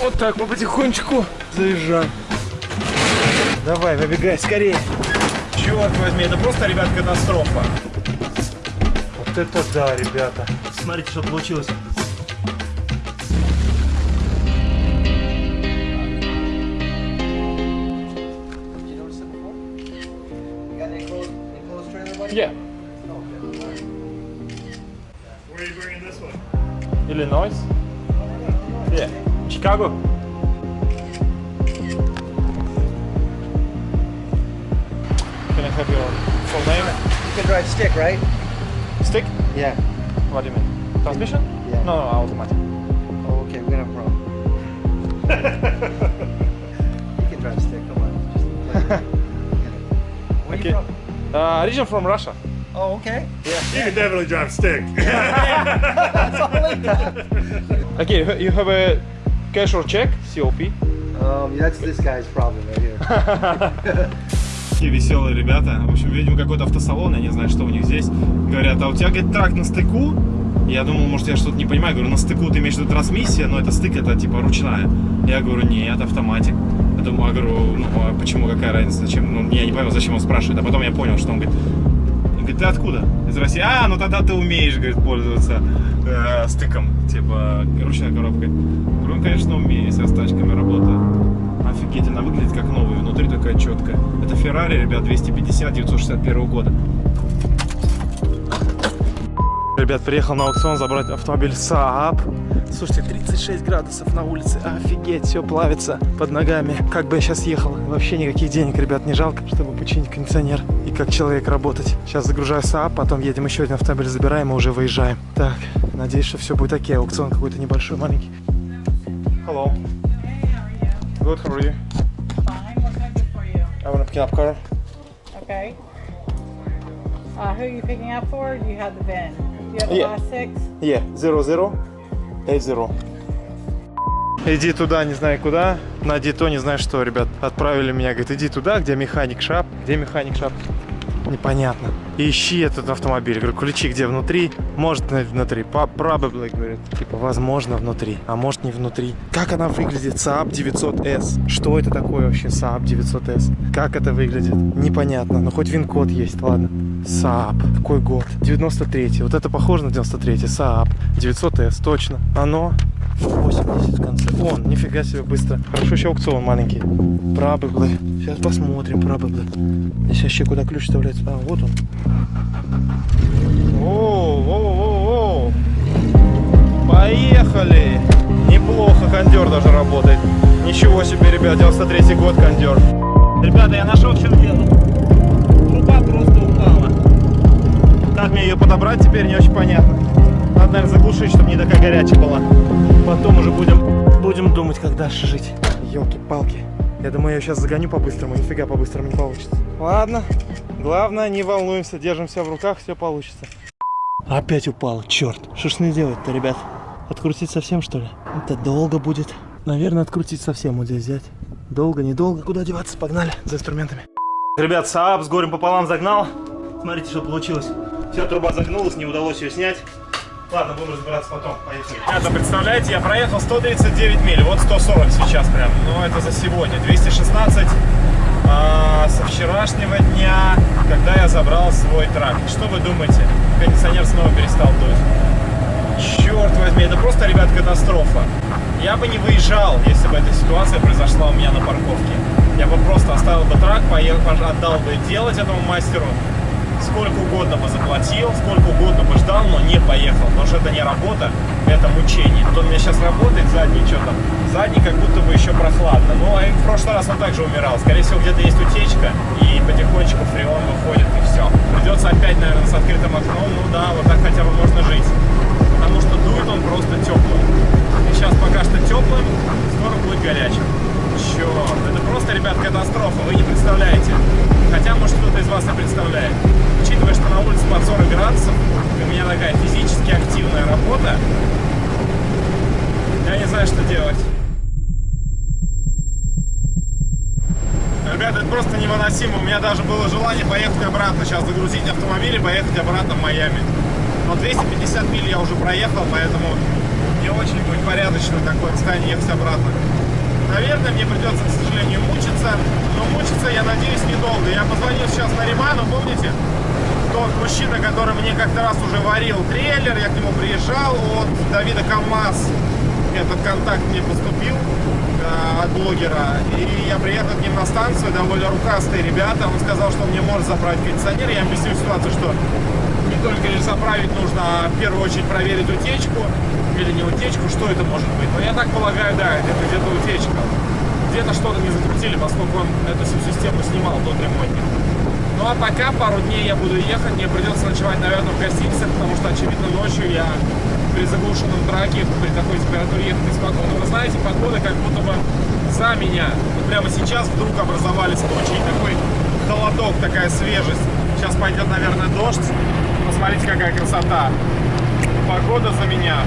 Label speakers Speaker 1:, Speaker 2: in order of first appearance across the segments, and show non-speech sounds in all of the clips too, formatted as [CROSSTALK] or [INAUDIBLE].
Speaker 1: Вот так мы потихонечку заезжаем. Давай, выбегай скорее.
Speaker 2: Черт возьми, это просто, ребят, катастрофа.
Speaker 1: Вот это да, ребята.
Speaker 2: Смотрите, что получилось.
Speaker 1: Yeah.
Speaker 2: Where are you bringing this one?
Speaker 1: Illinois. Yeah. Chicago. Can I have your full name?
Speaker 3: You can drive stick, right?
Speaker 1: Stick?
Speaker 3: Yeah.
Speaker 1: What do you mean? Transmission?
Speaker 3: Yeah.
Speaker 1: No, no, automatic.
Speaker 3: Oh, okay, we're gonna have a problem. you can drive stick, come on. Just [LAUGHS] Where
Speaker 1: Okay.
Speaker 3: you from?
Speaker 1: Uh, origin from Russia.
Speaker 3: Oh, okay. Yeah.
Speaker 2: You can definitely drive stick. [LAUGHS]
Speaker 3: That's all I got.
Speaker 1: Okay, you- you have a cash or check? COP.
Speaker 3: Um, that's this guy's problem right here. [LAUGHS]
Speaker 2: Такие веселые ребята. В общем, видимо, какой-то автосалон, я не знаю, что у них здесь. Говорят, а у тебя, говорит, трак на стыку? Я думал, может, я что-то не понимаю. Говорю, на стыку ты имеешь в виду трансмиссия, но это стык, это типа ручная. Я говорю, нет, автоматик. Я думаю, а говорю, ну, а почему, какая разница, зачем? Ну, я не понял, зачем он спрашивает. А потом я понял, что он говорит, он говорит, ты откуда? Из России. А, ну тогда ты умеешь, говорит, пользоваться э, стыком, типа ручной коробкой. Говорю, ну, конечно, умею, если я с тачками работаю. Выглядит как новая, внутри такая четкая. Это Ferrari, ребят, 250 961 года.
Speaker 1: Ребят, приехал на аукцион забрать автомобиль Saab. Слушайте, 36 градусов на улице. Офигеть, все плавится под ногами. Как бы я сейчас ехал, вообще никаких денег, ребят, не жалко, чтобы починить кондиционер и как человек работать. Сейчас загружаю Saab, потом едем еще один автомобиль, забираем и уже выезжаем. Так, надеюсь, что все будет окей. Аукцион какой-то небольшой, маленький. Hello. Good, how are you?
Speaker 4: Fine. What can I do for you?
Speaker 1: I want to pick up car.
Speaker 4: Okay. Uh, who are you picking up for? Do you have the VIN? The
Speaker 1: Yeah.
Speaker 4: last six?
Speaker 1: Yeah, 0080. Иди туда, не знаю куда. На Дито, не знаю что, ребят. Отправили меня, говорит, иди туда, где механик шап. Где механик шап? Непонятно. Ищи этот автомобиль. Говорю, ключи где внутри? Может внутри. Probably, говорит. Типа, возможно, внутри. А может не внутри. Как она выглядит? Saab 900S. Что это такое вообще Saab 900S? Как это выглядит? Непонятно. Но хоть вин-код есть, ладно. Saab. Какой год? 93 Вот это похоже на 93 Saab. 900S, точно. Оно 80 в конце. Он, нифига себе быстро. Хорошо еще аукцион маленький. Probably. Сейчас посмотрим, probably. Здесь вообще куда ключ вставляется? А, вот он. О, о, о, о. Поехали! Неплохо, кондер даже работает. Ничего себе, ребят, 93 год кондер.
Speaker 2: Ребята, я нашел, в чем дело. Труба просто упала.
Speaker 1: Как мне ее подобрать теперь не очень понятно. Надо, наверное, заглушить, чтобы не такая горячая была. Потом уже будем, будем думать, как дальше жить. Елки-палки. Я думаю, я сейчас загоню по-быстрому. Нифига по-быстрому не получится. Ладно. Главное, не волнуемся. Держимся в руках, все получится. Опять упал. Черт. Что ж не делать-то, ребят? Открутить совсем, что ли? Это долго будет. Наверное, открутить совсем вот здесь взять. Долго, недолго. Куда деваться? Погнали за инструментами.
Speaker 2: Ребят, Saab с горем пополам загнал. Смотрите, что получилось. Вся труба загнулась, не удалось ее снять. Ладно, будем разбираться потом. Поехали. Ребята, представляете, я проехал 139 миль, вот 140 сейчас прям. Ну, это за сегодня. 216 а, со вчерашнего дня, когда я забрал свой трак. Что вы думаете? Кондиционер снова перестал дуть. Черт возьми, это просто, ребят, катастрофа. Я бы не выезжал, если бы эта ситуация произошла у меня на парковке. Я бы просто оставил бы трак, поехал, отдал бы делать этому мастеру. Сколько угодно бы заплатил, сколько угодно бы ждал, но не поехал. Потому что это не работа, это мучение. Он у меня сейчас работает, задний что там. Задний как будто бы еще прохладно. Ну, а в прошлый раз он также умирал. Скорее всего, где-то есть утечка, и потихонечку фреон выходит, и все. Придется опять, наверное, с открытым окном. Ну да, вот так хотя бы можно жить. Потому что дует он просто теплым. И сейчас пока что теплым, скоро будет горячим. Черт, это просто, ребят, катастрофа, вы не представляете. Вас и представляет. Учитывая, что на улице под 40 градусов, у меня такая физически активная работа, я не знаю, что делать. Ребята, это просто невыносимо. У меня даже было желание поехать обратно, сейчас загрузить автомобиль и поехать обратно в Майами. Но 250 миль я уже проехал, поэтому
Speaker 1: не очень будет порядочно такое расстояние ехать обратно. Наверное, мне придется, к сожалению, мучиться, но мучиться, я надеюсь, недолго. Я позвонил сейчас на Риману, помните? Тот мужчина, который мне как-то раз уже варил трейлер, я к нему приезжал от Давида КамАЗ. Этот контакт мне поступил э, от блогера. И я приехал к ним на станцию, довольно рукастые ребята. Он сказал, что он мне может заправить кондиционер. Я объяснил ситуацию, что только лишь заправить нужно, в первую очередь проверить утечку или не утечку, что это может быть. Но я так полагаю, да, это где-то утечка. Где-то что-то не закрутили, поскольку он эту всю систему снимал, тот ремонтник. Ну а пока пару дней я буду ехать, мне придется ночевать, наверное, в гостинице, потому что, очевидно, ночью я при заглушенном траке, при такой температуре ехать неспокойно. Вы знаете, погода как будто бы за меня. Вот прямо сейчас вдруг образовались тучи, такой холодок, такая свежесть. Сейчас пойдет, наверное, дождь. Посмотрите, какая красота. Погода за меня.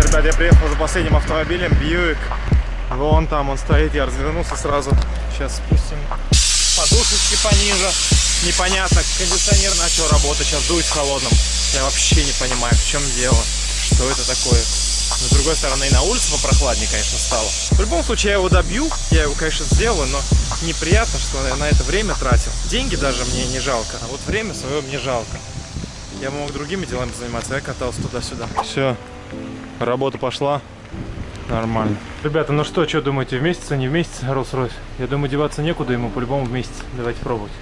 Speaker 1: Ребят, я приехал за последним автомобилем, Бьюик. Вон там он стоит, я развернулся сразу. Сейчас спустим подушечки пониже. Непонятно, кондиционер начал работать, сейчас дует холодным. Я вообще не понимаю, в чем дело, что это такое. Но с другой стороны, и на улице попрохладнее, конечно, стало. В любом случае, я его добью, я его, конечно, сделаю, но неприятно, что я на это время тратил. Деньги даже мне не жалко, а вот время свое мне жалко. Я мог другими делами заниматься, я катался туда-сюда. Все, работа пошла. Нормально. Ребята, ну что, что думаете, в месяц, а не в месяц Rolls-Royce? Я думаю, деваться некуда, ему по-любому в месяц. Давайте пробовать.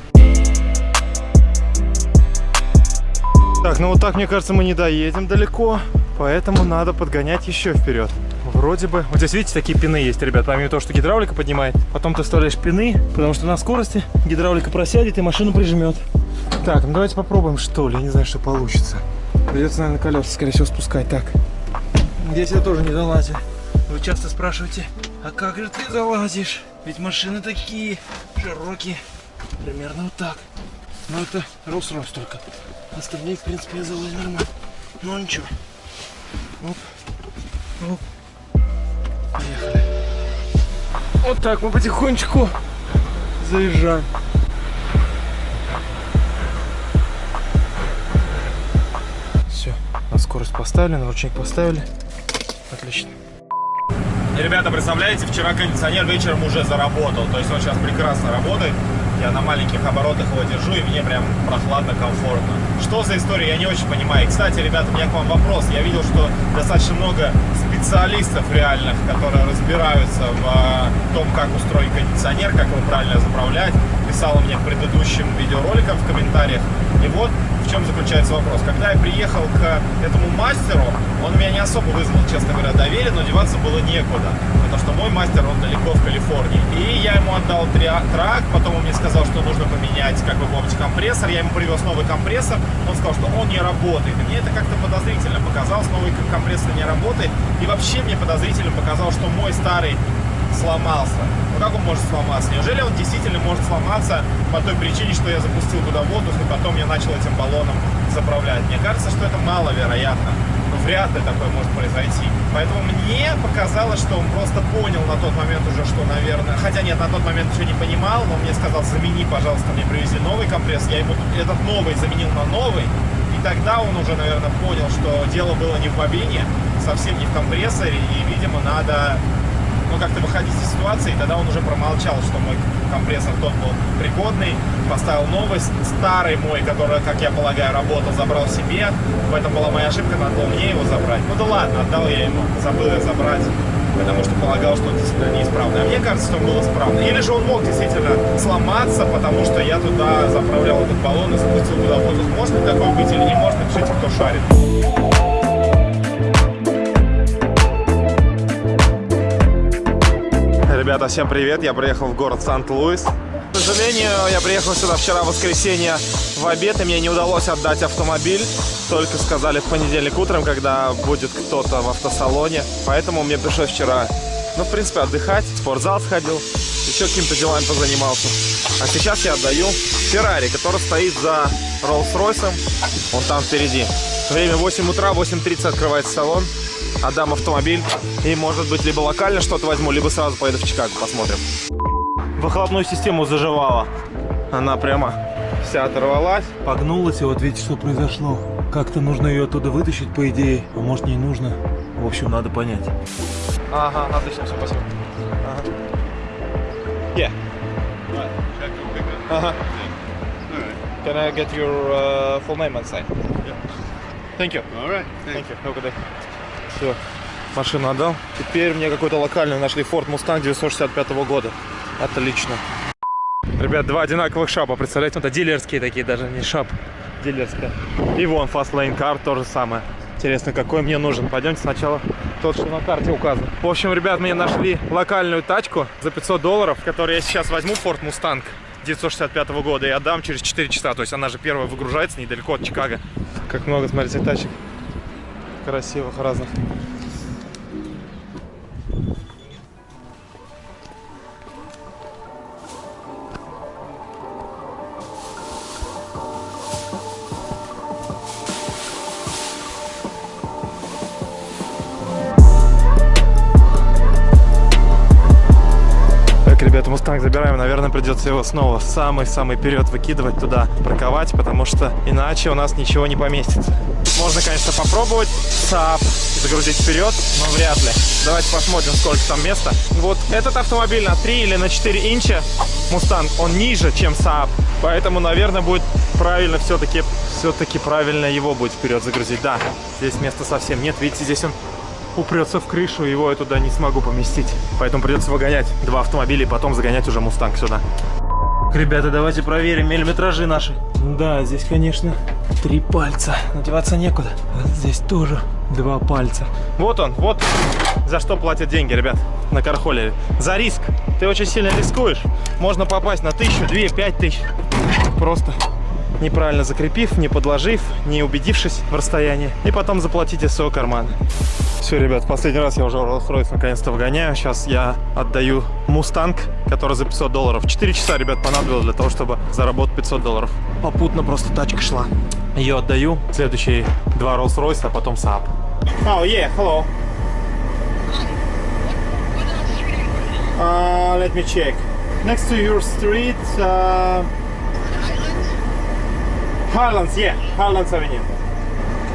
Speaker 1: Так, ну вот так, мне кажется, мы не доедем далеко, поэтому надо подгонять еще вперед. Вроде бы... Вот здесь, видите, такие пины есть, ребят. Помимо того, что гидравлика поднимает, потом ты вставляешь пины, потому что на скорости гидравлика просядет и машину прижмет. Так, ну давайте попробуем, что ли. Я не знаю, что получится. Придется, наверное, колеса, скорее всего, спускать. Так, здесь я тоже не залазю. Вы часто спрашиваете, а как же ты залазишь? Ведь машины такие широкие. Примерно вот так. Но это Rolls-Royce только. Остальные, в принципе, я залазю нормально. Ну ничего. Оп. Оп. Поехали. Вот так мы потихонечку заезжаем. Все, на скорость поставили, на ручник поставили. Отлично. Ребята, представляете, вчера кондиционер вечером уже заработал. То есть он сейчас прекрасно работает. Я на маленьких оборотах его держу, и мне прям прохладно, комфортно. Что за история, я не очень понимаю. Кстати, ребята, у меня к вам вопрос. Я видел, что достаточно много специалистов реальных, которые разбираются в а, том, как устроен кондиционер, как его правильно заправлять. Писала мне к предыдущим видеороликам в комментариях. И вот в чем заключается вопрос. Когда я приехал к этому мастеру, он меня не особо вызвал, честно говоря, доверие, но деваться было некуда. Потому что мой мастер, он далеко в Калифорнии. И я ему отдал трак, потом он мне сказал, что нужно поменять, как вы помните, компрессор. Я ему привез новый компрессор, он сказал, что он не работает. И мне это как-то подозрительно показалось, новый компрессор не работает. И вообще мне подозрительно показалось, что мой старый сломался. Ну как он может сломаться? Неужели он действительно может сломаться по той причине, что я запустил туда воздух и потом я начал этим баллоном заправлять? Мне кажется, что это маловероятно. Но вряд ли такое может произойти. Поэтому мне показалось, что он просто понял на тот момент уже, что, наверное... Хотя нет, на тот момент еще не понимал, но мне сказал, замени, пожалуйста, мне привезли новый компресс. Я ему этот новый заменил на новый. И тогда он уже, наверное, понял, что дело было не в бобине, совсем не в компрессоре. И, видимо, надо ну, как-то выходить из ситуации, и тогда он уже промолчал, что мой компрессор тот был пригодный, поставил новый, старый мой, который, как я полагаю, работал, забрал себе, в этом была моя ошибка, надо было мне его забрать. Ну да ладно, отдал я ему, забыл я забрать, потому что полагал, что он действительно неисправный. А мне кажется, что он был исправный. Или же он мог действительно сломаться, потому что я туда заправлял этот баллон и запустил туда воздух. Может ли такое быть или не может, напишите, кто шарит. Ребята, всем привет! Я приехал в город Сант-Луис. К сожалению, я приехал сюда вчера в воскресенье в обед, и мне не удалось отдать автомобиль. Только сказали в понедельник утром, когда будет кто-то в автосалоне. Поэтому мне пришлось вчера, ну, в принципе, отдыхать. В спортзал сходил, еще какими-то делами позанимался. А сейчас я отдаю Феррари, который стоит за Роллс-Ройсом. Он там впереди. Время 8 утра, 8.30 открывается салон отдам автомобиль и, может быть, либо локально что-то возьму, либо сразу поеду в Чикаго, посмотрим. Выхлопную систему заживала. Она прямо вся оторвалась.
Speaker 5: Погнулась, и вот видите, что произошло.
Speaker 2: Как-то нужно ее оттуда вытащить, по идее. А может не нужно. В общем, надо понять.
Speaker 1: Ага, отлично, все, спасибо. Ага. Yeah. Ага. Can I get your uh, full name and sign? Thank you.
Speaker 5: All right.
Speaker 1: Thank you. Have a good day. Все, машину отдал. Теперь мне какой-то локальный нашли Ford Mustang 965 года. Отлично. Ребят, два одинаковых шапа, представляете? Это дилерские такие, даже не шап, дилерская. И вон Fastlane Car то же самое. Интересно, какой мне нужен. Пойдемте сначала тот, что на карте указан. В общем, ребят, мне нашли локальную тачку за 500 долларов, которую я сейчас возьму, Ford Mustang 965 года, и отдам через 4 часа. То есть она же первая выгружается недалеко от Чикаго. Как много, смотрите, тачек красивых разных. Ребята, Мустанг забираем. Наверное, придется его снова самый-самый вперед выкидывать туда, парковать, потому что иначе у нас ничего не поместится. Можно, конечно, попробовать Saab загрузить вперед, но вряд ли. Давайте посмотрим, сколько там места. Вот этот автомобиль на 3 или на 4 инча, Мустанг, он ниже, чем Saab. Поэтому, наверное, будет правильно все-таки все-таки правильно его будет вперед загрузить. Да, здесь места совсем нет. Видите, здесь он упрется в крышу, его я туда не смогу поместить. Поэтому придется выгонять два автомобиля и потом загонять уже Мустанг сюда. Ребята, давайте проверим миллиметражи наши. Да, здесь, конечно, три пальца. Надеваться некуда. Здесь тоже два пальца. Вот он, вот за что платят деньги, ребят, на Кархолере. За риск. Ты очень сильно рискуешь. Можно попасть на тысячу, две, пять тысяч. Просто неправильно закрепив, не подложив, не убедившись в расстоянии. И потом заплатить из своего кармана. Все, ребят, последний раз я уже Rolls-Royce наконец-то выгоняю. Сейчас я отдаю Мустанг, который за 500 долларов. 4 часа, ребят, понадобилось для того, чтобы заработать 500 долларов. Попутно просто тачка шла. Ее отдаю. Следующие два Rolls-Royce, а потом Saab. Oh, yeah, hello. Uh, let me check. Next to your street, uh, Highlands, yeah, Highlands Avenue.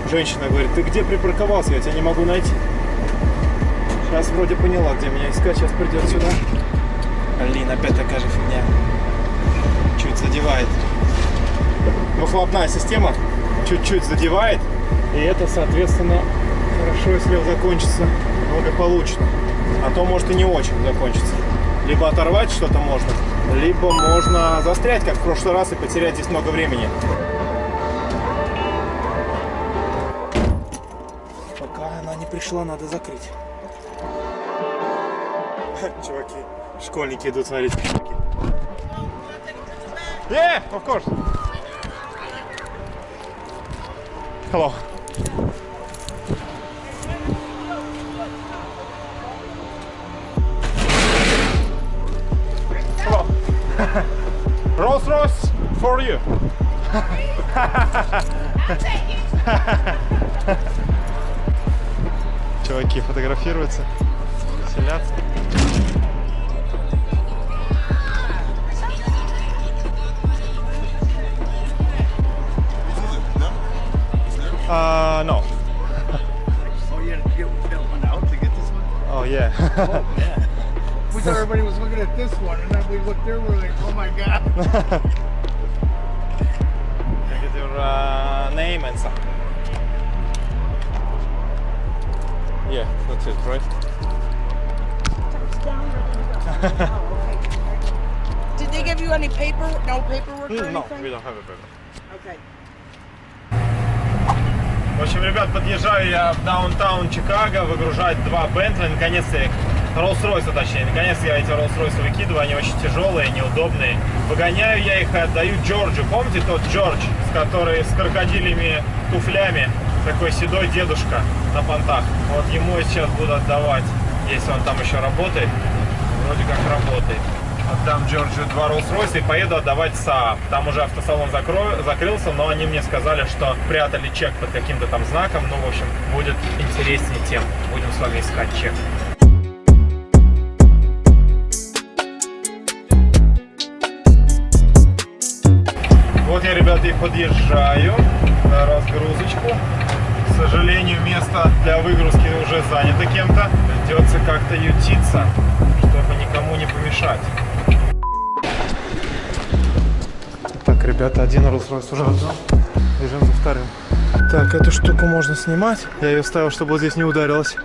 Speaker 1: Женщина говорит, ты где припарковался? Я тебя не могу найти. Сейчас вроде поняла, где меня искать. Сейчас придет сюда. Блин, опять такая же фигня. Чуть задевает. Выхлопная система чуть-чуть задевает. И это, соответственно, хорошо, если закончится благополучно. А то может и не очень закончится. Либо оторвать что-то можно, либо можно застрять, как в прошлый раз, и потерять здесь много времени. Пришла, надо закрыть. [LAUGHS] Чуваки, школьники идут смотреть пешки. Yeah, of course. Hello. Hello. [LAUGHS] Rolls Royce for you. [LAUGHS] Чуваки фотографируются, веселятся. Uh, no.
Speaker 5: Oh, you had to get that one out to get this one?
Speaker 1: Oh yeah.
Speaker 5: Oh, yeah. we thought everybody was looking at this one, and then we looked there, we're like, oh my god.
Speaker 1: Can I get your uh, name and stuff? Yeah, that's it, right? [LAUGHS]
Speaker 6: Did they give you any paper? No paperwork or
Speaker 1: No,
Speaker 6: anything?
Speaker 1: we don't have a paper.
Speaker 6: Okay.
Speaker 1: В общем, ребят, подъезжаю я в даунтаун Чикаго, выгружать два Бентли, наконец-то их, Роллс-Ройса точнее, наконец я эти Роллс-Ройсы выкидываю, они очень тяжелые, неудобные. Выгоняю я их и отдаю Джорджу. Помните тот Джордж, с который с крокодилями туфлями, такой седой дедушка на понтах? Вот ему сейчас буду отдавать, если он там еще работает. Вроде как работает. Отдам Джорджу два Rolls-Royce и поеду отдавать Saab. Там уже автосалон закро- закрылся, но они мне сказали, что прятали чек под каким-то там знаком. Ну, в общем, будет интереснее тем. Будем с вами искать чек. Вот я, ребята, и подъезжаю. на разгрузочку. К сожалению, место для выгрузки уже занято кем-то. Придется как-то ютиться, чтобы никому не помешать. Так, ребята, один Rolls-Royce уже готов. Бежим за вторым. Так, эту штуку можно снимать. Я ее ставил, чтобы вот здесь не ударилась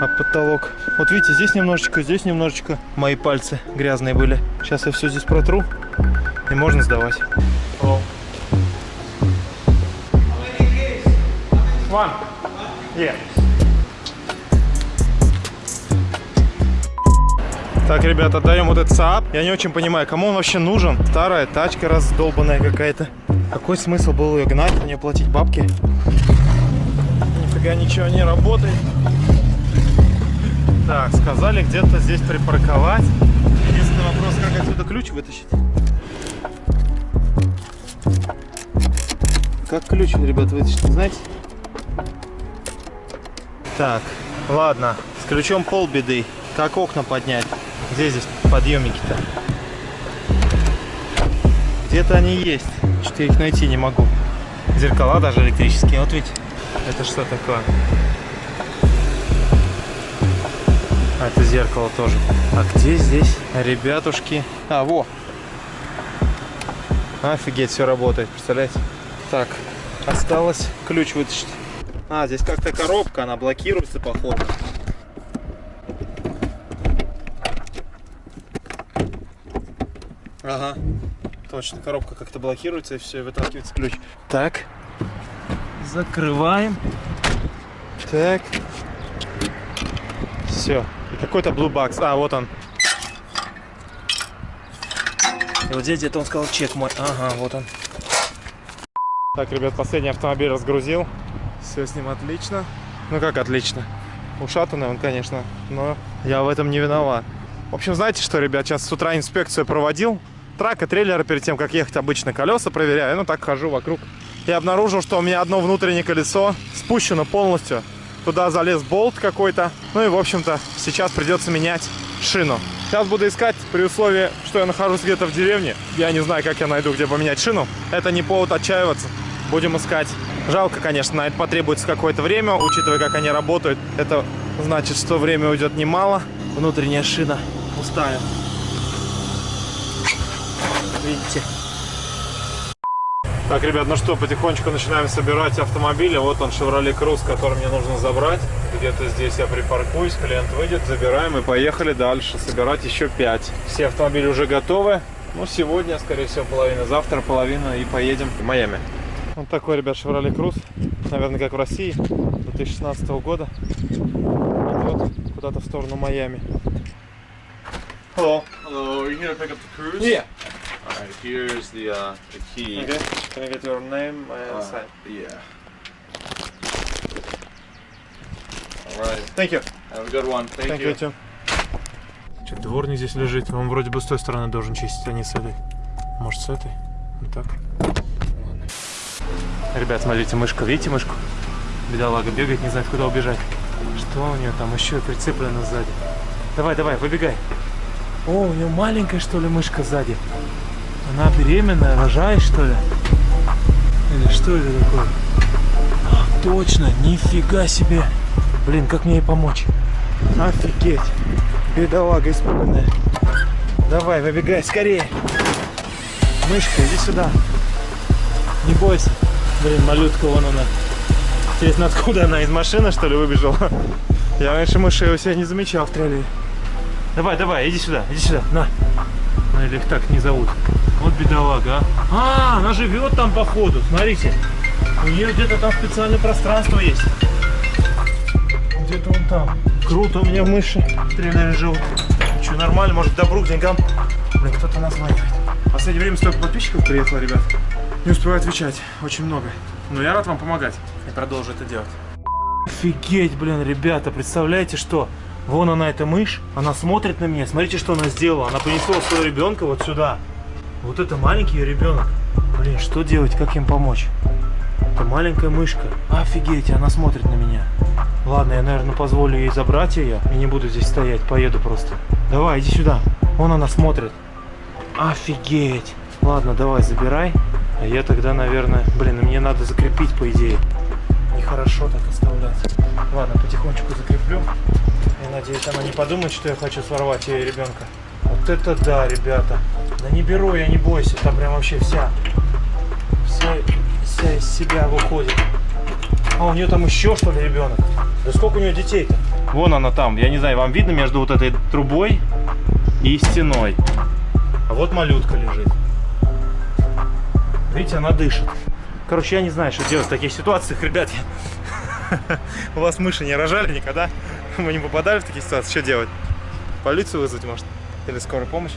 Speaker 1: об потолок. Вот видите, здесь немножечко, здесь немножечко мои пальцы грязные были. Сейчас я все здесь протру и можно сдавать. One. Yeah. Так, ребята, отдаем вот этот Saab. Я не очень понимаю, кому он вообще нужен. Старая тачка раздолбанная какая-то. Какой смысл был ее гнать, мне платить бабки? Нифига ничего не работает. Так, сказали где-то здесь припарковать. Единственный вопрос, как отсюда ключ вытащить? Как ключ, ребят, вытащить, знаете? Так, ладно, с ключом полбеды. Как окна поднять? Где здесь подъемники-то? Где-то они есть. Что-то их найти не могу. Зеркала даже электрические. Вот видите, это что такое? А, это зеркало тоже. А где здесь ребятушки? А, во! Офигеть, все работает, представляете? Так, осталось ключ вытащить. А, здесь как-то коробка, она блокируется, походу. Ага, точно, коробка как-то блокируется и все, и выталкивается ключ. Так, закрываем. Так. Все. Какой-то Blue Box. А, вот он. И вот здесь где-то он сказал чек мой. Ага, вот он. Так, ребят, последний автомобиль разгрузил. Все с ним отлично. Ну как отлично? Ушатанный он, конечно, но я в этом не виноват. В общем, знаете что, ребят, сейчас с утра инспекцию проводил. Трак и трейлера перед тем, как ехать обычно колеса проверяю. Ну так хожу вокруг. И обнаружил, что у меня одно внутреннее колесо спущено полностью. Туда залез болт какой-то. Ну и, в общем-то, сейчас придется менять шину. Сейчас буду искать при условии, что я нахожусь где-то в деревне. Я не знаю, как я найду, где поменять шину. Это не повод отчаиваться. Будем искать. Жалко, конечно, на это потребуется какое-то время, учитывая, как они работают. Это значит, что время уйдет немало. Внутренняя шина пустая. Видите? Так, ребят, ну что, потихонечку начинаем собирать автомобили. Вот он, Chevrolet Cruze, который мне нужно забрать. Где-то здесь я припаркуюсь, клиент выйдет, забираем и поехали дальше собирать еще 5. Все автомобили уже готовы. Ну, сегодня, скорее всего, половина, завтра половина и поедем в Майами. Вот такой, ребят, Chevrolet Cruze. Наверное, как в России, 2016 года. Идет куда-то в сторону Майами. Hello.
Speaker 7: Hello, are you here to pick up the cruise?
Speaker 1: Yeah.
Speaker 7: Alright, here's the uh, the key.
Speaker 1: Okay. Can I get your name and
Speaker 7: Uh,
Speaker 1: sign?
Speaker 7: yeah. Alright,
Speaker 1: Thank you.
Speaker 7: have a good one. Thank,
Speaker 1: Thank
Speaker 7: you.
Speaker 1: you too. Что, дворник здесь лежит. Он вроде бы с той стороны должен чистить, а не с этой. Может, с этой? Вот так. Ребят, смотрите, мышка. Видите мышку? Бедолага бегает, не знает, куда убежать. Что у нее там еще прицеплено сзади? Давай, давай, выбегай. О, у нее маленькая, что ли, мышка сзади. Она беременная, рожает, что ли? Или что это такое? Точно, нифига себе. Блин, как мне ей помочь? Офигеть. Бедолага испуганная. Давай, выбегай скорее. Мышка, иди сюда. Не бойся. Блин, малютка, вон она. Интересно, откуда она? Из машины, что ли, выбежала? Я раньше мышей у себя не замечал в трейлере. Давай, давай, иди сюда, иди сюда, на. Ну, или их так не зовут. Вот бедолага, а. А, она живет там, походу, смотрите. У нее где-то там специальное пространство есть. Где-то он там. Круто, у меня мыши в трейлере живут. Что, нормально, может, добру к деньгам? Блин, кто-то названивает. В последнее время столько подписчиков приехало, ребят. Не успеваю отвечать, очень много. Но я рад вам помогать и продолжу это делать. Офигеть, блин, ребята, представляете, что? Вон она, эта мышь, она смотрит на меня. Смотрите, что она сделала. Она понесла своего ребенка вот сюда. Вот это маленький ребенок. Блин, что делать, как им помочь? Это маленькая мышка. Офигеть, она смотрит на меня. Ладно, я, наверное, позволю ей забрать ее и не буду здесь стоять, поеду просто. Давай, иди сюда. Вон она смотрит. Офигеть. Ладно, давай, забирай. А я тогда, наверное... Блин, мне надо закрепить, по идее. Нехорошо так оставлять. Ладно, потихонечку закреплю. Я надеюсь, она не подумает, что я хочу сорвать ее ребенка. Вот это да, ребята. Да не беру я, не бойся. Там прям вообще вся... Вся, вся из себя выходит. А у нее там еще что ли ребенок? Да сколько у нее детей-то? Вон она там. Я не знаю, вам видно между вот этой трубой и стеной. А вот малютка лежит. Видите, она дышит. Короче, я не знаю, что делать в таких ситуациях, ребят. [LAUGHS] У вас мыши не рожали никогда? [LAUGHS] Мы не попадали в такие ситуации? Что делать? Полицию вызвать, может? Или скорую помощь?